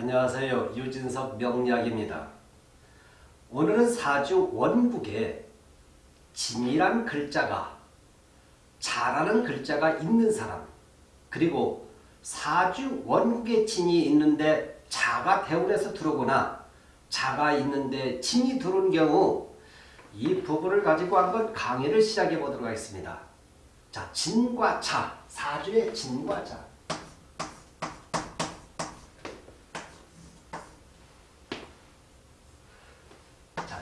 안녕하세요. 유진석 명약입니다. 오늘은 사주 원국에 진이란 글자가 잘하는 글자가 있는 사람 그리고 사주 원국에 진이 있는데 자가 대운에서 들어오거나 자가 있는데 진이 들어온 경우 이 부분을 가지고 한번 강의를 시작해 보도록 하겠습니다. 자, 진과 자, 사주의 진과 자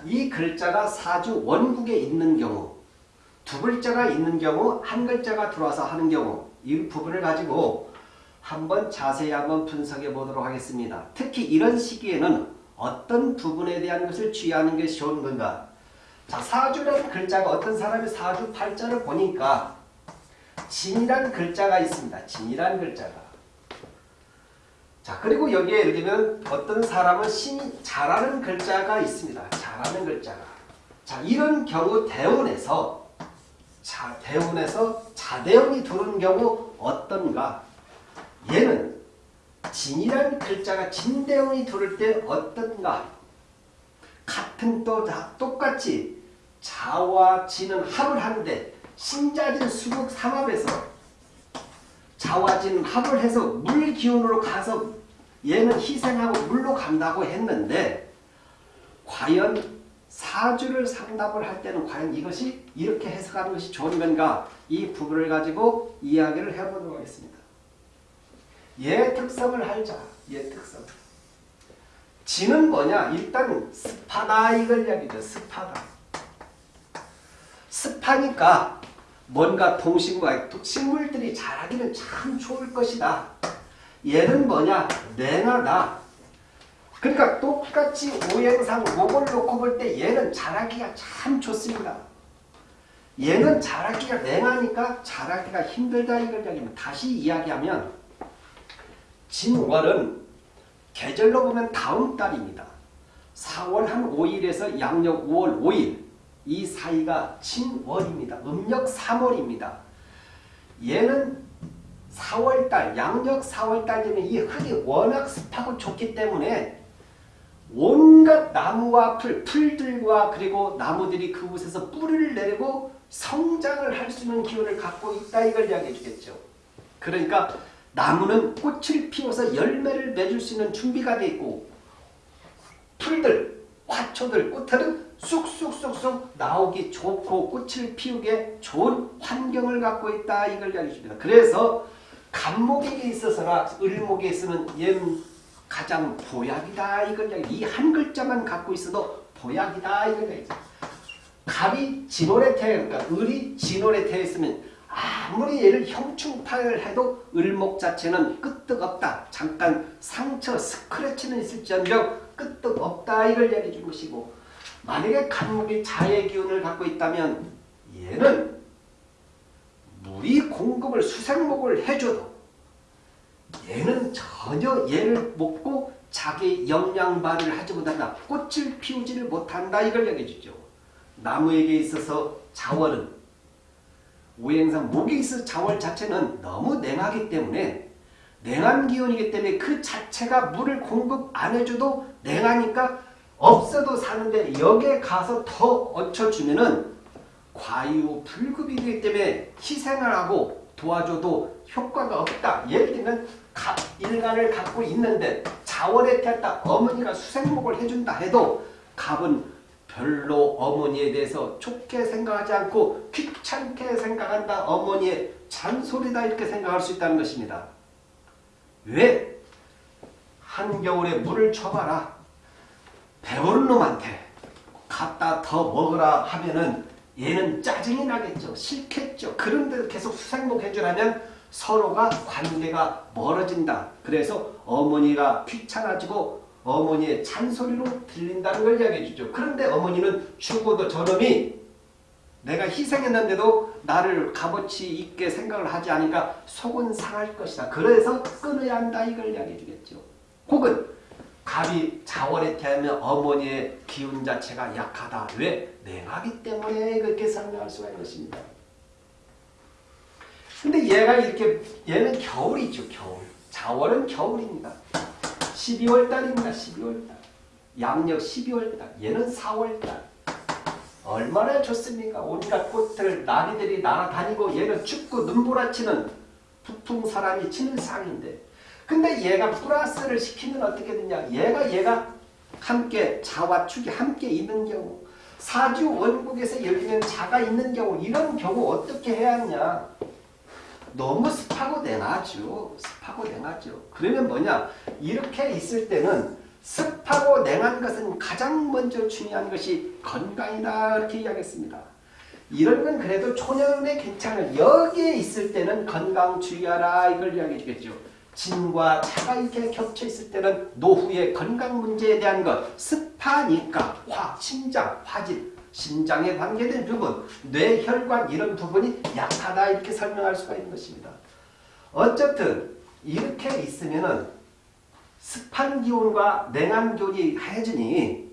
이 글자가 사주 원국에 있는 경우 두 글자가 있는 경우 한 글자가 들어와서 하는 경우 이 부분을 가지고 한번 자세히 한번 분석해 보도록 하겠습니다. 특히 이런 시기에는 어떤 부분에 대한 것을 취하는 것이 좋은 건가 자 사주라는 글자가 어떤 사람의 사주 팔자를 보니까 진이라는 글자가 있습니다. 진이라는 글자가 자 그리고 여기에 예를 들면 어떤 사람은 신 잘하는 글자가 있습니다. 잘하는 글자가. 자 이런 경우 대운에서 자 대운에서 자대운이 들어오는 경우 어떤가? 얘는 진이라는 글자가 진대운이 들어올 때 어떤가? 같은 또 다 똑같이 자와 진은 합을 하는데 신자진 수국 삼합에서 자와진 합을 해서 물 기운으로 가서 얘는 희생하고 물로 간다고 했는데 과연 사주를 상담을 할 때는 과연 이것이 이렇게 해석하는 것이 좋은 건가 이 부분을 가지고 이야기를 해보도록 하겠습니다. 얘 특성을 알자. 얘 특성. 지는 뭐냐? 일단 습하다 이걸 이야기죠. 습하다. 습하니까 뭔가 동식과 식물들이 자라기는 참 좋을 것이다. 얘는 뭐냐? 냉하다. 그러니까 똑같이 오행상 목을 놓고 볼 때 얘는 자라기가 참 좋습니다. 얘는 자라기가 냉하니까 자라기가 힘들다 이걸 이야기하면 다시 이야기하면 진월은 계절로 보면 다음 달입니다. 4월 한 5일에서 양력 5월 5일 이 사이가 진월입니다. 음력 3월입니다. 얘는 4월달, 양력 4월달 되면 이 흙이 워낙 습하고 좋기 때문에 온갖 나무와 풀, 풀들과 그리고 나무들이 그곳에서 뿌리를 내리고 성장을 할 수 있는 기운을 갖고 있다 이걸 이야기해 주겠죠. 그러니까 나무는 꽃을 피워서 열매를 맺을 수 있는 준비가 되어 있고 풀들, 화초들, 꽃들은 쑥쑥쑥쑥 나오기 좋고 꽃을 피우게 좋은 환경을 갖고 있다 이걸 줍니다. 그래서 간목에게 있어서나 을목에 있어서는 얘는 가장 보약이다 이걸 이야기 이한 글자만 갖고 있어도 보약이다 이걸 이야기 갑이 진월에 태어 그러니까 을이 진월에 태어 있으면 아무리 얘를 형충파를 해도 을목 자체는 끄떡없다. 잠깐 상처 스크래치는 있을지언정 끄떡없다 이걸 이야기해 준 것이고 만약에 간목이 자의 기운을 갖고 있다면 얘는 물이 공급을 수생목을 해줘도 얘는 전혀 얘를 먹고 자기 영양 발휘를 하지 못한다. 꽃을 피우지를 못한다. 이걸 얘기해 주죠. 나무에게 있어서 자월은 오행상 목에 있어 자월 자체는 너무 냉하기 때문에 냉한 기운이기 때문에 그 자체가 물을 공급 안 해줘도 냉하니까 없어도 사는데 여기에 가서 더 얹혀주면은 과유 불급이 되기 때문에 희생을 하고 도와줘도 효과가 없다. 예를 들면 일간을 갖고 있는데 자원에 태웠다. 어머니가 수생목을 해준다 해도 갑은 별로 어머니에 대해서 좋게 생각하지 않고 귀찮게 생각한다. 어머니의 잔소리다 이렇게 생각할 수 있다는 것입니다. 왜? 한겨울에 물을 쳐봐라. 배부른 놈한테 갖다 더 먹으라 하면은 얘는 짜증이 나겠죠. 싫겠죠. 그런데 계속 수생목 해주라면 서로가 관계가 멀어진다. 그래서 어머니가 귀찮아지고 어머니의 잔소리로 들린다는 걸 이야기해 주죠. 그런데 어머니는 죽어도 저놈이 내가 희생했는데도 나를 값어치 있게 생각을 하지 않으니까 속은 상할 것이다. 그래서 끊어야 한다. 이걸 이야기해 주겠죠. 혹은 갑이 자월에 태하면 어머니의 기운 자체가 약하다. 왜? 냉하기 때문에 그렇게 설명할 수가 있는 것입니다. 근데 얘가 이렇게 얘는 겨울이죠. 겨울. 자월은 겨울입니다. 12월 달입니다. 12월 달. 양력 12월 달. 얘는 4월 달. 얼마나 좋습니까? 온갖 꽃들, 나비들이 날아다니고 얘는 춥고 눈보라치는 북풍 사람이 치는 상인데 근데 얘가 플러스를 시키면 어떻게 되냐? 얘가 얘가 함께 자와 축이 함께 있는 경우 사주 원국에서 열리는 자가 있는 경우 이런 경우 어떻게 해야 하냐? 너무 습하고 냉하죠. 습하고 냉하죠. 그러면 뭐냐? 이렇게 있을 때는 습하고 냉한 것은 가장 먼저 중요한 것이 건강이다 이렇게 이야기했습니다. 이런 건 그래도 초년에 괜찮은 여기에 있을 때는 건강 주의하라 이걸 이야기해 주겠죠. 진과 차가 이렇게 겹쳐 있을 때는 노후의 건강 문제에 대한 것 습하니까 화, 심장, 화질, 심장에 관계된 부분, 뇌혈관 이런 부분이 약하다 이렇게 설명할 수가 있는 것입니다. 어쨌든 이렇게 있으면 은 습한 기운과 냉한 기운이 해주니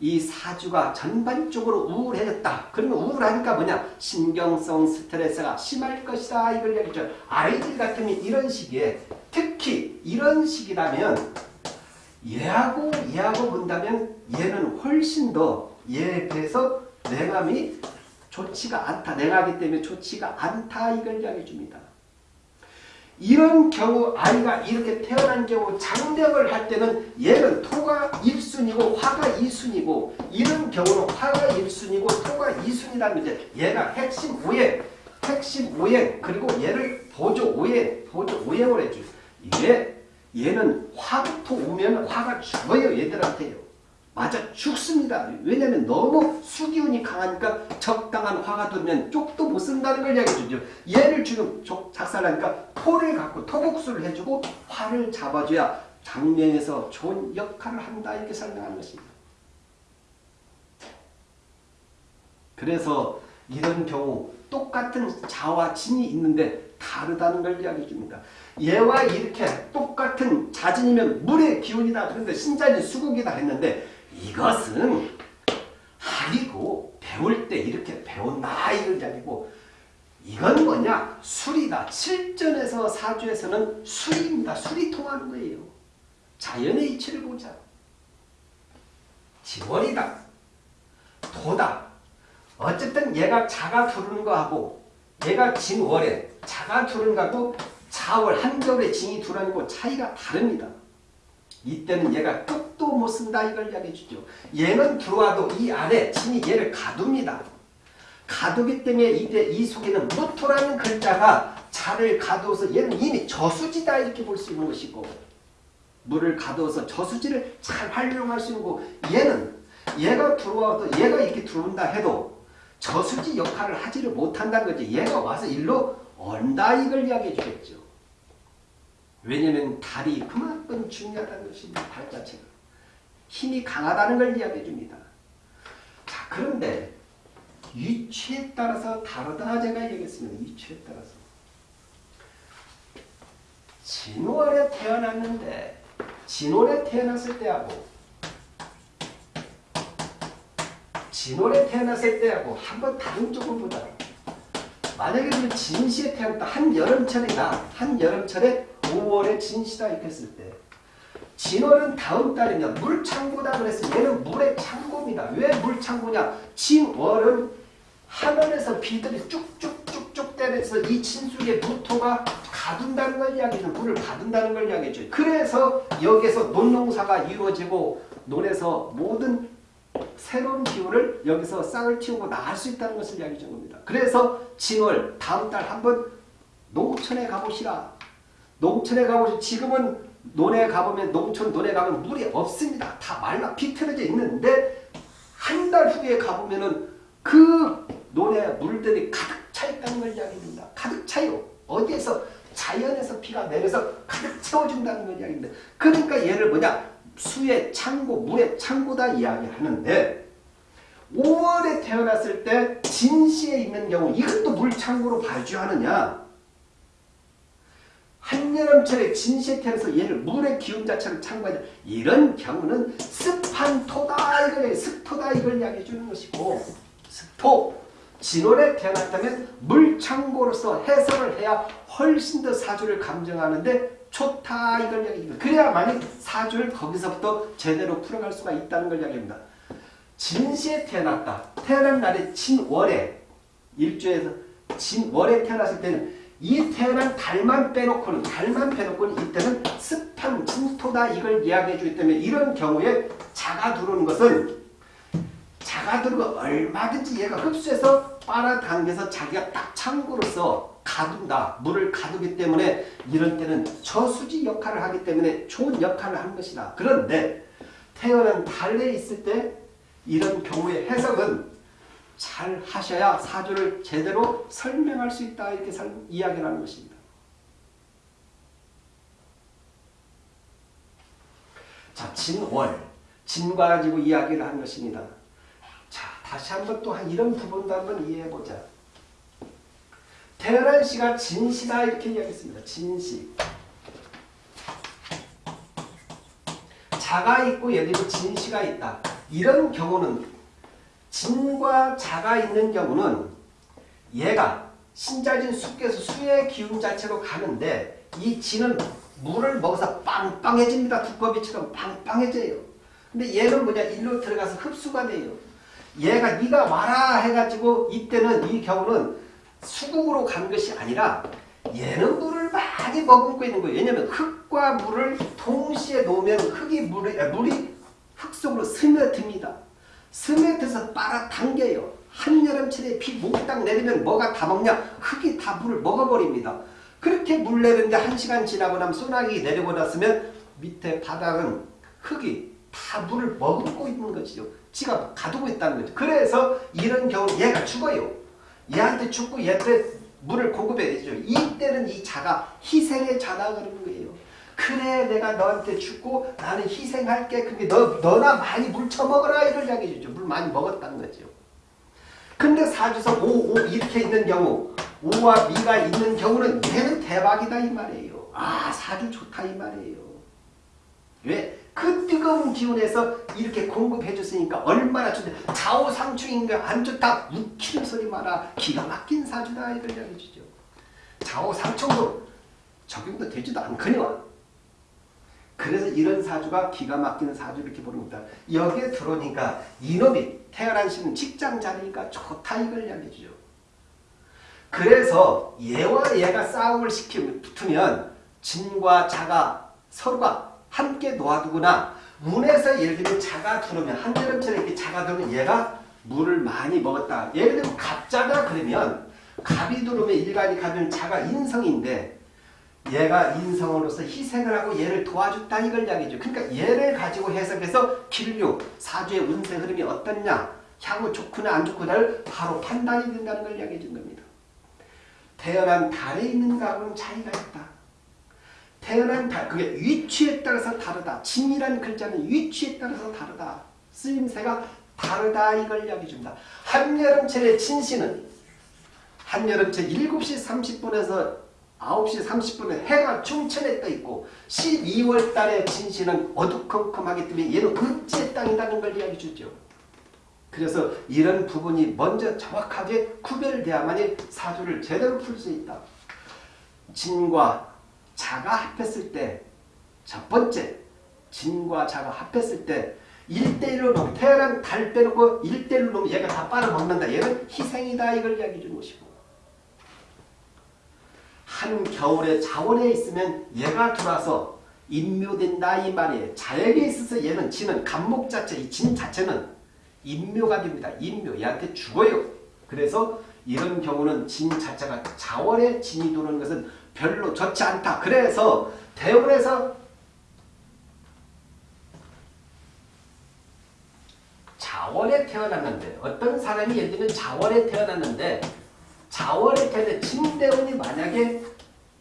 이 사주가 전반적으로 우울해졌다. 그러면 우울하니까 뭐냐? 신경성 스트레스가 심할 것이다. 이걸 얘기죠. 아이들 같으면 이런 시기에 특히 이런 시기라면 얘하고 얘하고 본다면 얘는 훨씬 더 얘에 비해서 냉함이 좋지가 않다. 냉하기 때문에 좋지가 않다. 이걸 이야기해 줍니다. 이런 경우 아이가 이렇게 태어난 경우 장력을 할 때는 얘는 토가 1순위고 화가 2순위고 이런 경우는 화가 1순위고 토가 2순위라는 이제 얘가 핵심 오행 핵심 오행 그리고 얘를 보조 오행 보조 오행을 해줘요. 이게 얘는 화부터 오면 화가 죽어요 얘들한테요. 맞아 죽습니다. 왜냐하면 너무 수기운이 강하니까 적당한 화가 들면 쪽도 못 쓴다는 걸 이야기해 주죠. 얘를 지금 작살나니까 토를 갖고 토국수를 해주고 화를 잡아줘야 장면에서 좋은 역할을 한다 이렇게 설명하는 것입니다. 그래서 이런 경우 똑같은 자와 진이 있는데 다르다는 걸 이야기해 줍니다. 얘와 이렇게 똑같은 자진이면 물의 기운이다. 그런데 신자는 수국이다 했는데 이것은 학이고 배울 때 이렇게 배운다 이런 아니고 이건 뭐냐 술이다. 실전에서 사주에서는 술입니다. 술이 통하는 거예요. 자연의 이치를 보자. 지월이다. 도다. 어쨌든 얘가 자가 두르는 거하고 얘가 진월에 자가 두르는 거하고 자월 한겨울에 진이 두르는 거 차이가 다릅니다. 이때는 얘가 끝도 못 쓴다 이걸 이야기해 주죠. 얘는 들어와도 이 안에 진이 얘를 가둡니다. 가두기 때문에 이때 이 속에는 무토라는 글자가 자를 가두어서 얘는 이미 저수지다 이렇게 볼 수 있는 것이고 물을 가두어서 저수지를 잘 활용할 수 있는 거 얘는 얘가 들어와도 얘가 이렇게 들어온다 해도 저수지 역할을 하지를 못한다는 거지 얘가 와서 일로 온다 이걸 이야기해 주겠죠. 왜냐하면 달이 그만큼 중요하다는 것입니다. 달 자체가. 힘이 강하다는 걸 이야기해 줍니다. 자 그런데 위치에 따라서 다르다 제가 얘기했습니다. 위치에 따라서. 진월에 태어났는데 진월에 태어났을 때하고 진월에 태어났을 때하고 한번 다른 쪽을 보자. 만약에 진시에 태어났다. 한여름철이다. 한여름철에 5월에 진시다 이렇게 했을 때 진월은 다음 달이냐 물창고다 그래서 얘는 물의 창고입니다. 왜 물창고냐 진월은 하늘에서 비들이 쭉쭉쭉쭉 때려서 이 진속에 무토가 가둔다는 걸 이야기죠. 물을 가둔다는 걸 이야기죠. 그래서 여기에서 논농사가 이루어지고 논에서 모든 새로운 기운을 여기서 싹을 틔우고 나갈 수 있다는 것을 이야기해 준 겁니다. 그래서 진월 다음 달 한번 농촌에 가보시라. 농촌에 가보시 지금은 논에 가보면 농촌 논에 가면 물이 없습니다. 다 말라 비틀어져 있는데 한 달 후에 가보면은 그 논에 물들이 가득 차 있다는 걸 이야기합니다. 가득 차요. 어디에서 자연에서 비가 내려서 가득 채워준다는 걸 이야기합니다. 그러니까 얘를 뭐냐 수의 창고, 물의 창고다 이야기하는데 5월에 태어났을 때 진시에 있는 경우 이것도 물창고로 발주하느냐 한여름철에 진시에 태어나서 얘를 물의 기운 자체를 창고하냐 이런 경우는 습한 토다 이걸 습토다 이걸 이야기해 주는 것이고 습토 진월에 태어났다면 물창고로서 해석을 해야 훨씬 더 사주를 감정하는데 좋다 이걸 이야기합니다. 그래야만이 사주를 거기서부터 제대로 풀어갈 수가 있다는 걸 이야기합니다. 진시에 태어났다. 태어난 날에 진월에 일주에서 진월에 태어났을 때는 이 태어난 달만 빼놓고는 달만 빼놓고는 이때는 습한 진토다 이걸 이야기해 주기 때문에 이런 경우에 자가 들어오는 것은 자가 들어오고 얼마든지 얘가 흡수해서 빨아당겨서 자기가 딱 창고로서 가둔다. 물을 가두기 때문에 이런 때는 저수지 역할을 하기 때문에 좋은 역할을 하는 것이다. 그런데 태어난 달에 있을 때 이런 경우의 해석은 잘 하셔야 사주를 제대로 설명할 수 있다 이렇게 설, 이야기를 하는 것입니다. 자, 진월, 진과 가지고 이야기를 한 것입니다. 자, 다시 한번 또 이런 부분도 한번 이해해보자. 태어난 시가 진시다 이렇게 이야기했습니다. 진시. 자가 있고 예를 들면 진시가 있다. 이런 경우는 진과 자가 있는 경우는 얘가 신자진 숲에서 수의 기운 자체로 가는데 이 진은 물을 먹어서 빵빵해집니다. 두꺼비처럼 빵빵해져요. 근데 얘는 뭐냐 일로 들어가서 흡수가 돼요. 얘가 네가 와라 해가지고 이때는 이 경우는 수국으로 간 것이 아니라 얘는 물을 많이 머금고 있는 거예요. 왜냐하면 흙과 물을 동시에 놓으면 흙이 물이, 아, 물이 흙 속으로 스며듭니다. 스며들어서 빨아당겨요. 한여름철에 비 몽땅 내리면 뭐가 다 먹냐? 흙이 다 물을 먹어버립니다. 그렇게 물 내리는데 한 시간 지나고 나면 소나기 내리고 났으면 밑에 바닥은 흙이 다 물을 머금고 있는 거죠. 지가 가두고 있다는 거죠. 그래서 이런 경우 얘가 죽어요. 얘한테 죽고 얘한테 물을 공급해야 되죠. 이때는 이 자가 희생의 자다 그러는 거예요. 그래 내가 너한테 죽고 나는 희생할게. 그게 너, 너나 많이 물 처먹어라 이걸 이야기해 주죠. 물 많이 먹었다는 거죠. 근데 사주성 5, 5 이렇게 있는 경우 5와 미가 있는 경우는 얘는 대박이다 이 말이에요. 아 사주 좋다 이 말이에요. 왜? 그 뜨거운 기운에서 이렇게 공급해 줬으니까 얼마나 좋대. 좌우상충인 거안 좋다. 웃기는 소리 마라. 기가 막힌 사주다 이걸 이야기해 주죠. 좌우상충도 적용도 되지도 않거니와. 그래서 이런 사주가 기가 막히는 사주 이렇게 겁니다. 여기에 들어오니까 이놈이 태어난 시는 직장 자리니까 좋다 이걸 이야기해 주죠. 그래서 얘와 얘가 싸움을 시키면 붙으면 진과 자가 서로가 함께 놓아두거나 문에서 예를 들면 자가 들어오면 한여름철에 이렇게 자가 들어오면 얘가 물을 많이 먹었다. 예를 들면 갑자가 그러면 갑이 들어오면 일간이 가면 자가 인성인데 얘가 인성으로서 희생을 하고 얘를 도와줬다 이걸 이야기죠. 그러니까 얘를 가지고 해석해서 길류, 사주의 운세 흐름이 어떻냐, 향후 좋구나 안 좋구나를 바로 판단이 된다는 걸 이야기해 준 겁니다. 태어난 달에 있는 가하고는 차이가 있다. 태어난 달, 그게 위치에 따라서 다르다. 진이라는 글자는 위치에 따라서 다르다. 쓰임새가 다르다 이걸 이야기해 줍니다. 한여름철의 진시는 한여름철 7시 30분에서 9시 30분에 해가 충천에 떠 있고 12월 달에 진시는 어두컴컴하기 때문에 얘는 급지의 땅이라는 걸 이야기해 주죠. 그래서 이런 부분이 먼저 정확하게 구별돼야만이 사주를 제대로 풀 수 있다. 진과 자가 합했을 때 첫 번째 진과 자가 합했을 때 1대1로 놓고 태어난 달 빼놓고 1대1로 놓으면 얘가 다 빨아먹는다. 얘는 희생이다 이걸 이야기해 주는 것이고 한겨울에 자원에 있으면 얘가 들어와서 인묘된다 이 말이에요. 자에게 있어서 얘는 진은 간목 자체, 이 진 자체는 인묘가 됩니다. 인묘. 얘한테 죽어요. 그래서 이런 경우는 진 자체가 자원에 진이 도는 것은 별로 좋지 않다. 그래서 대원에서 자원에 태어났는데 어떤 사람이 예를 들면 자원에 태어났는데 자원에 태어났는데 진대원이 만약에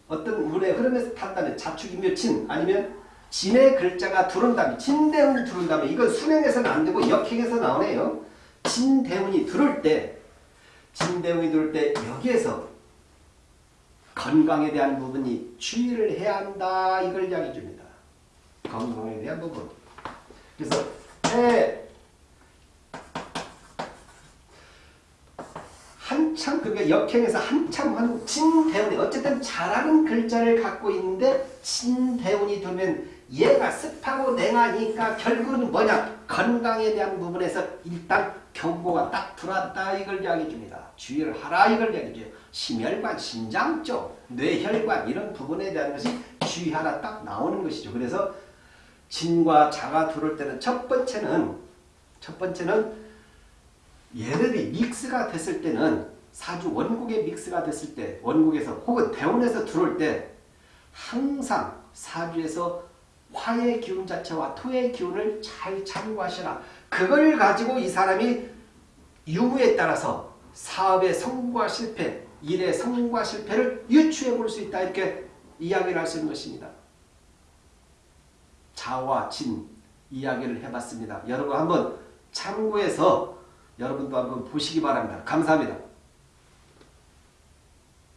어떤 운의 흐름에서 탄다면 자축이며 진 아니면 진의 글자가 들어온다면 진대운이 들어온다면 이건 수명에서는 안 되고 역행에서 나오네요. 진대운이 들어올 때 진대운이 들어올 때 여기에서 건강에 대한 부분이 주의를 해야 한다 이걸 이야기해 줍니다. 건강에 대한 부분. 그래서 해, 한 한참 그게 역행에서 한참 한 진대운이 어쨌든 잘하는 글자를 갖고 있는데 진대운이 되면 얘가 습하고 냉하니까 결국은 뭐냐 건강에 대한 부분에서 일단 경고가 딱 들어왔다 이걸 이야기해 줍니다. 주의를 하라 이걸 이야기해 줘요. 심혈관, 신장 쪽, 뇌혈관 이런 부분에 대한 것이 주의하라 딱 나오는 것이죠. 그래서 진과 자가 들어올 때는 첫 번째는 첫 번째는 얘들이 믹스가 됐을 때는 사주 원국의 믹스가 됐을 때 원국에서 혹은 대운에서 들어올 때 항상 사주에서 화의 기운 자체와 토의 기운을 잘 참고하시라. 그걸 가지고 이 사람이 유무에 따라서 사업의 성공과 실패, 일의 성공과 실패를 유추해 볼 수 있다. 이렇게 이야기를 할 수 있는 것입니다. 자와 진 이야기를 해봤습니다. 여러분 한번 참고해서 여러분도 한번 보시기 바랍니다. 감사합니다.